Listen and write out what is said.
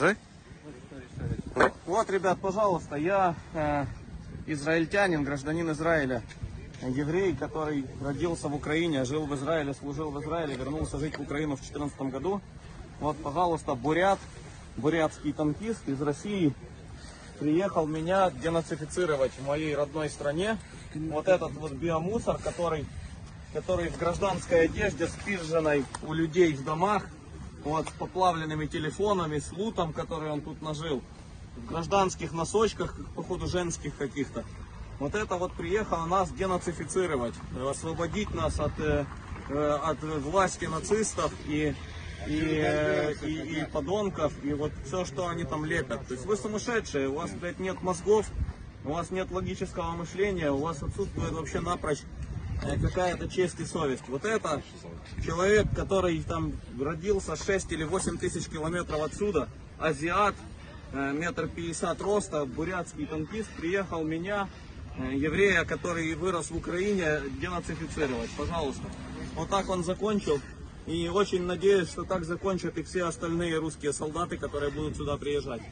Покажи. Вот, ребят, пожалуйста, я э, израильтянин, гражданин Израиля, еврей, который родился в Украине, жил в Израиле, служил в Израиле, вернулся жить в Украину в 2014 году. Вот, пожалуйста, бурят, бурятский танкист из России приехал меня денацифицировать в моей родной стране. Вот этот вот биомусор, который, который в гражданской одежде, спизженной у людей в домах, вот, с поплавленными телефонами, с лутом, который он тут нажил, в гражданских носочках, походу женских каких-то. Вот это вот приехало нас денацифицировать, э, освободить нас от, э, э, от власти нацистов и, и, и, и подонков, и вот все, что они там лепят. То есть вы сумасшедшие, у вас, блядь, нет мозгов, у вас нет логического мышления, у вас отсутствует вообще напрочь какая-то честь и совесть. Вот это человек, который там родился 6 или 8 тысяч километров отсюда, азиат, э, метр пятьдесят роста, бурятский танкист, приехал меня, э, еврея, который вырос в Украине, денацифицировать. Пожалуйста. Вот так он закончил. И очень надеюсь, что так закончат и все остальные русские солдаты, которые будут сюда приезжать.